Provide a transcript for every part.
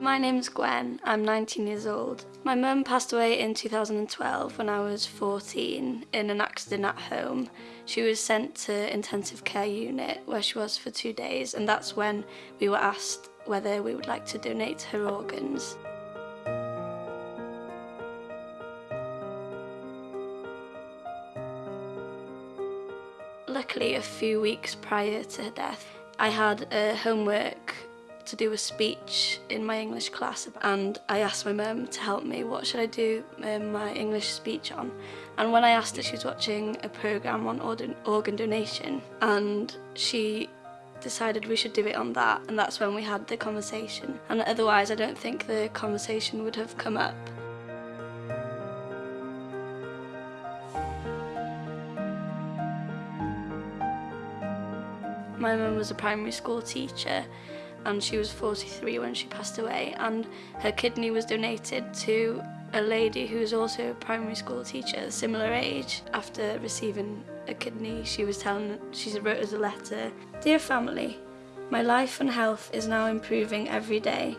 My name's Gwen, I'm 19 years old. My mum passed away in 2012 when I was 14 in an accident at home. She was sent to intensive care unit where she was for two days and that's when we were asked whether we would like to donate her organs. Luckily, a few weeks prior to her death, I had a homework to do a speech in my English class and I asked my mum to help me what should I do um, my English speech on and when I asked her she was watching a programme on organ donation and she decided we should do it on that and that's when we had the conversation and otherwise I don't think the conversation would have come up. My mum was a primary school teacher and she was 43 when she passed away and her kidney was donated to a lady who was also a primary school teacher, similar age. After receiving a kidney, she was telling, she wrote us a letter. Dear family, my life and health is now improving every day.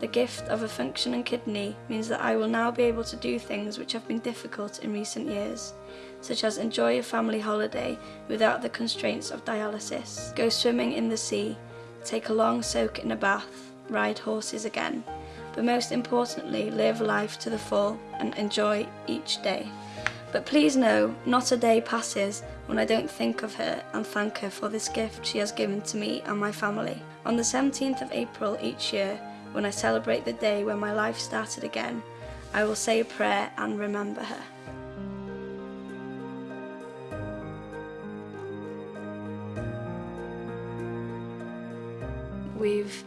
The gift of a functioning kidney means that I will now be able to do things which have been difficult in recent years, such as enjoy a family holiday without the constraints of dialysis, go swimming in the sea, take a long soak in a bath, ride horses again, but most importantly, live life to the full and enjoy each day. But please know, not a day passes when I don't think of her and thank her for this gift she has given to me and my family. On the 17th of April each year, when I celebrate the day when my life started again, I will say a prayer and remember her. We've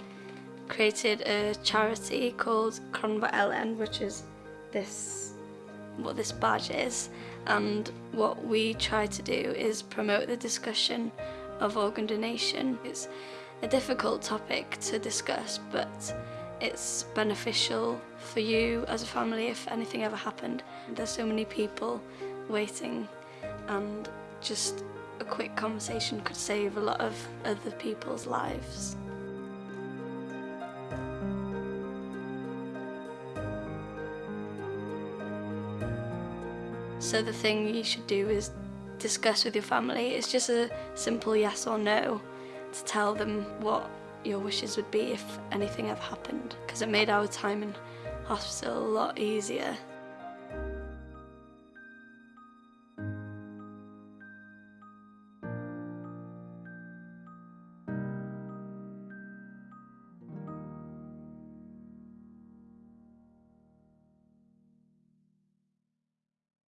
created a charity called Cronfa Elen, which is this what this badge is and what we try to do is promote the discussion of organ donation. It's a difficult topic to discuss but it's beneficial for you as a family if anything ever happened. There's so many people waiting and just a quick conversation could save a lot of other people's lives. So the thing you should do is discuss with your family. It's just a simple yes or no to tell them what your wishes would be if anything ever happened because it made our time in hospital a lot easier.